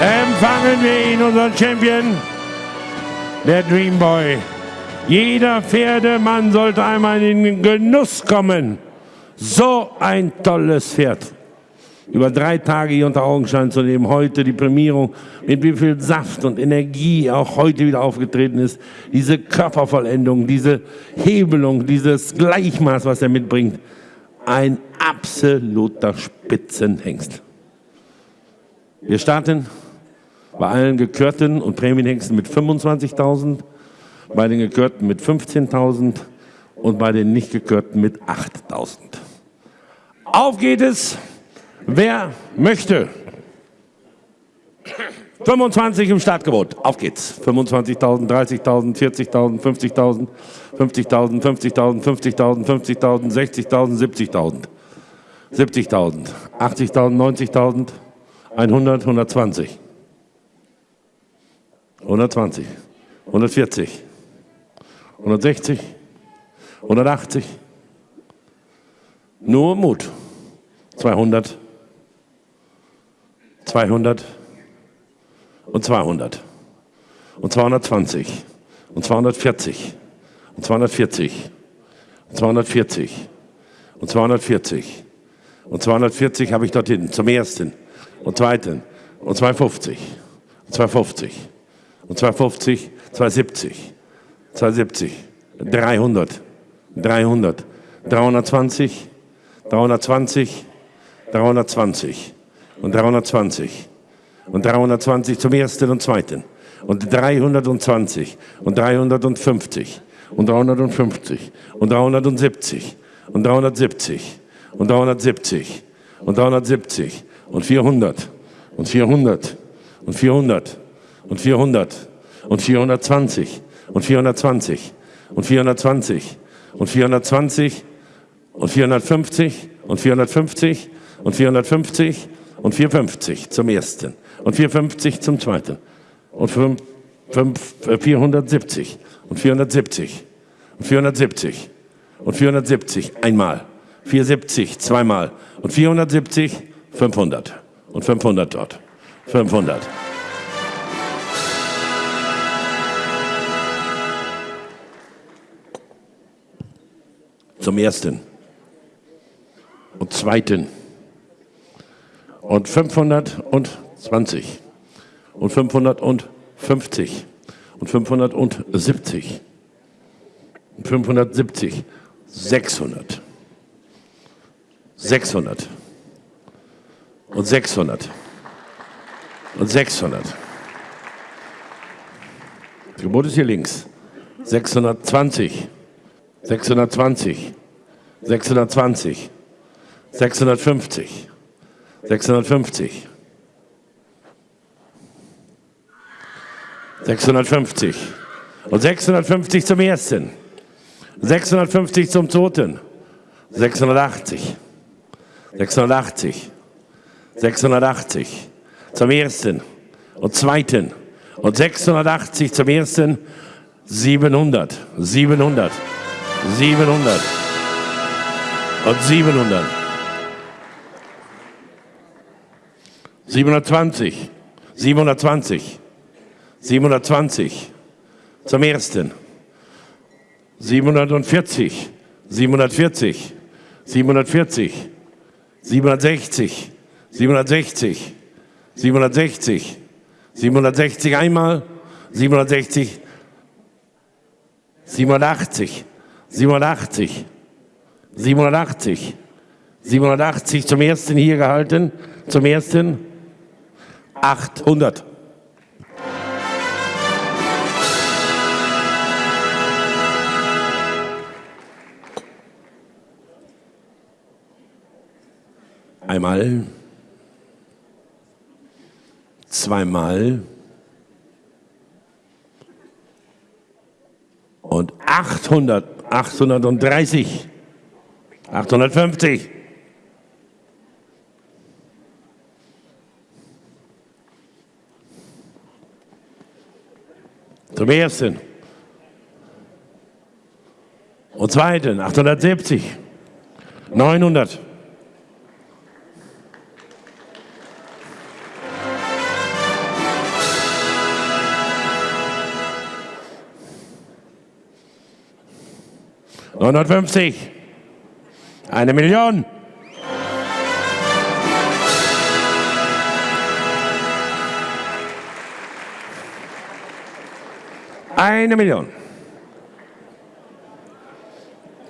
Empfangen wir ihn, unseren Champion, der Dream Boy. Jeder Pferdemann sollte einmal in den Genuss kommen. So ein tolles Pferd. Über drei Tage hier unter Augenschein zu nehmen, heute die Prämierung, mit wie viel Saft und Energie auch heute wieder aufgetreten ist. Diese Körpervollendung, diese Hebelung, dieses Gleichmaß, was er mitbringt. Ein absoluter Spitzenhengst. Wir starten bei allen Gekörten und Prämienhengsten mit 25.000, bei den Gekörten mit 15.000 und bei den nicht Gekörten mit 8.000. Auf geht es, wer möchte. 25 im Startgebot. Auf geht's. 25.000, 30.000, 40.000, 50.000, 50.000, 50.000, 50.000, 50.000, 60.000, 70.000. 70.000, 80.000, 90.000, 100, 120. 120, 140, 160, 180. Nur Mut. 200, 200 und 200 und 220 und 240 und 240 und 240 und 240 und 240 habe ich dort hinten zum ersten. Und zweiten. Und 250 und 250 und 250, 270, 270, 300, 300, 320, 320, 320 und 320 und 320 zum ersten und zweiten und 320 und 350 und 350 und 370 und 370 und 370 und 370 und 400 und 400 und 400 und 400 und 420 und 420 und 420 und 420 und 450 und 450 und 450 und 450 zum ersten. Und 450 zum zweiten. Und 5, 5, 470 und 470 und 470 und 470 einmal, 470 zweimal. Und 470 500 und 500 dort, 500. Zum ersten. Und zweiten. Und 520 und 550 und 570 und 570, 600, 600 und 600 und 600. Das Gebot ist hier links. 620, 620, 620, 650, 650. 650. Und 650 zum ersten. 650 zum zweiten. 680. 680. 680 zum ersten und zweiten. Und 680 zum ersten. 700. 700. 700. Und 700. 720, 720, 720 zum ersten, 740, 740, 740, 760, 760, 760, 760 einmal, 760, 780, 780, 780, 780 zum ersten hier gehalten, zum ersten 800. Einmal, zweimal und 800, 830, 850. Zum ersten. Und zweiten, 870. 900. 150. Eine Million. Eine Million.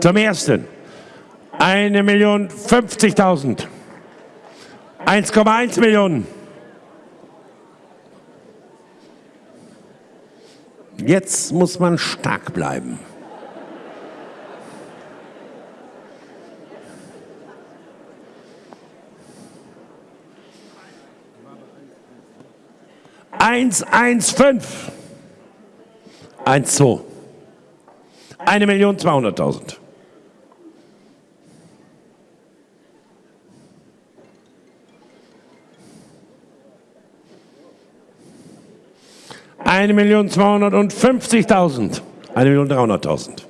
Zum ersten. Eine Million 50.000. 1,1 Millionen. Jetzt muss man stark bleiben. Eins, eins, fünf. Eins, zwei. Eine Million zweihunderttausend. Eine Million zweihundertfünfzigtausend. Eine Million dreihunderttausend.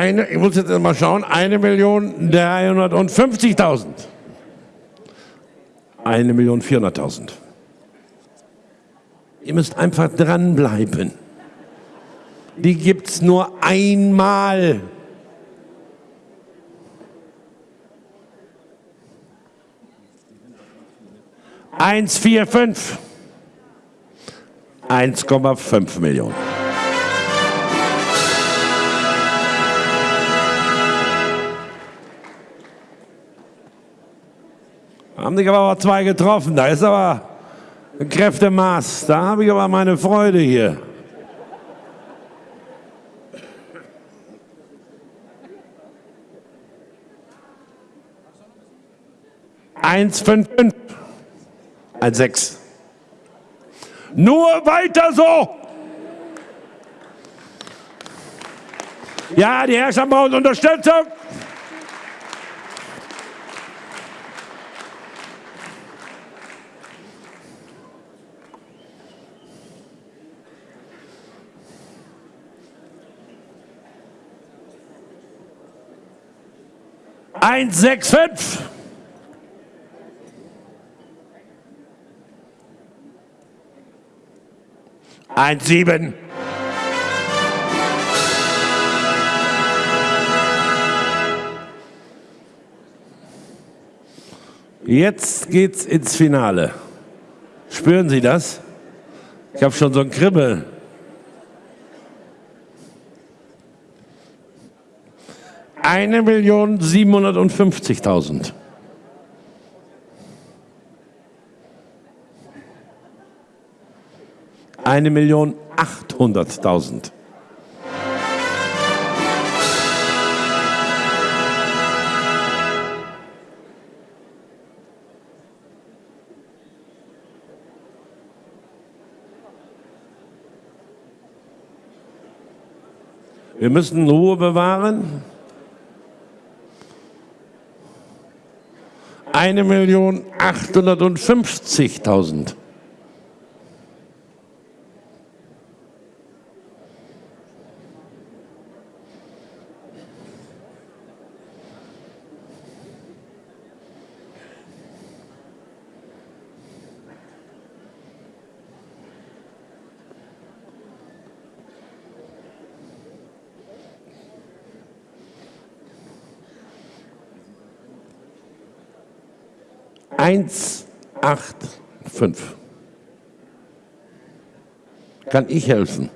Eine, ich muss jetzt mal schauen, eine Million dreihundertfünfzigtausend. Eine Million vierhunderttausend. Ihr müsst einfach dranbleiben. Die gibt es nur einmal. Eins, vier, fünf. 1,5 Millionen. Haben sich aber zwei getroffen. Da ist aber ein Kräftemaß. Da habe ich aber meine Freude hier. Eins, fünf, fünf. Ein sechs. Nur weiter so. Ja, die Herrschaft braucht Unterstützung. Eins, sechs, fünf. Eins, sieben. Jetzt geht's ins Finale. Spüren Sie das? Ich habe schon so ein Kribbeln. Eine Million achthunderttausend. Wir müssen Ruhe bewahren. Eine Million achthundertfünfzigtausend. Eins, acht, fünf. Kann ich helfen?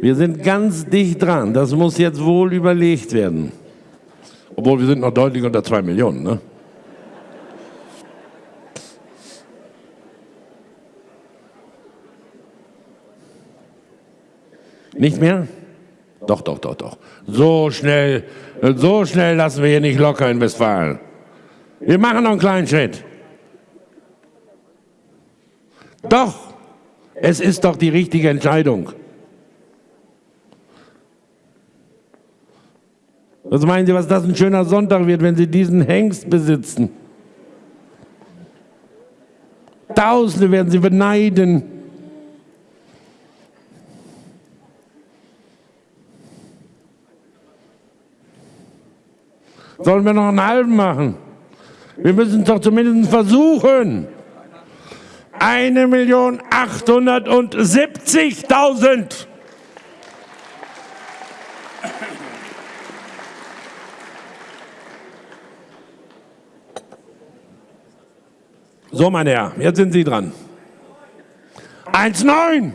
Wir sind ganz dicht dran. Das muss jetzt wohl überlegt werden. Obwohl wir sind noch deutlich unter zwei Millionen. Ne? Nicht mehr? Doch, doch, doch, doch. So schnell, so schnell lassen wir hier nicht locker in Westfalen. Wir machen noch einen kleinen Schritt. Doch, es ist doch die richtige Entscheidung. Was meinen Sie, was das ein schöner Sonntag wird, wenn Sie diesen Hengst besitzen? Tausende werden Sie beneiden. Sollen wir noch einen halben machen? Wir müssen es doch zumindest versuchen. Eine Million achthundertsiebzigtausend. So, meine Herren, jetzt sind Sie dran. 1,9.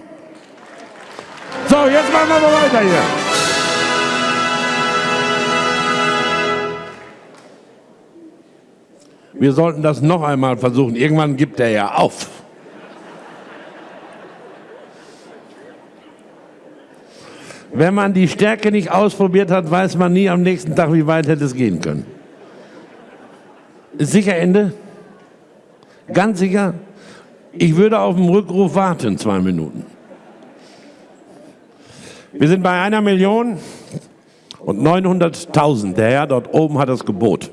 So, jetzt machen wir mal weiter hier. Wir sollten das noch einmal versuchen. Irgendwann gibt er ja auf. Wenn man die Stärke nicht ausprobiert hat, weiß man nie am nächsten Tag, wie weit hätte es gehen können. Ist sicher Ende? Ganz sicher? Ich würde auf den Rückruf warten, zwei Minuten. Wir sind bei einer Million und 900.000. Der Herr dort oben hat das Gebot.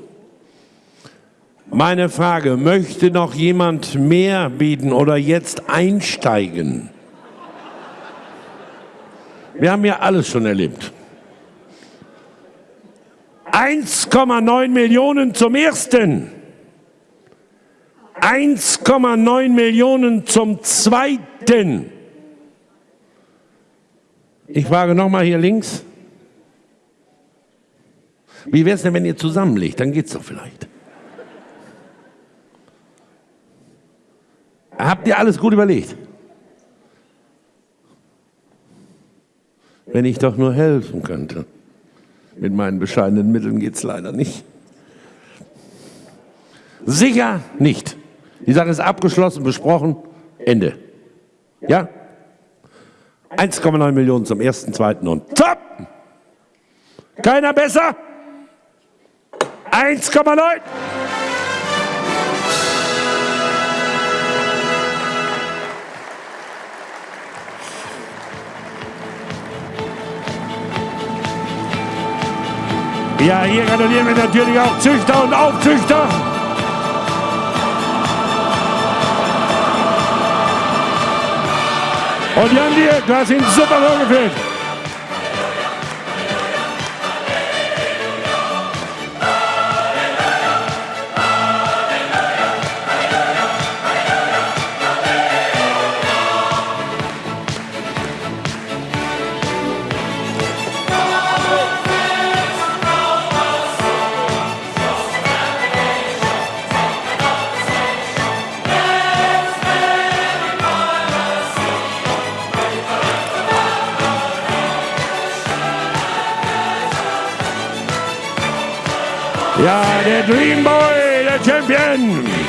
Meine Frage, möchte noch jemand mehr bieten oder jetzt einsteigen? Wir haben ja alles schon erlebt. 1,9 Millionen zum ersten. 1,9 Millionen zum zweiten. Ich frage nochmal hier links. Wie wäre es denn, wenn ihr zusammenlegt? Dann geht es doch vielleicht. Habt ihr alles gut überlegt? Wenn ich doch nur helfen könnte. Mit meinen bescheidenen Mitteln geht es leider nicht. Sicher nicht. Die Sache ist abgeschlossen, besprochen, Ende. Ja? 1,9 Millionen zum ersten, zweiten und top! Keiner besser? 1,9! Ja, hier gratulieren wir natürlich auch Züchter und Aufzüchter. Und Jan, du hast ihn super vorgeführt. Ja, der Dream Boy, der Champion.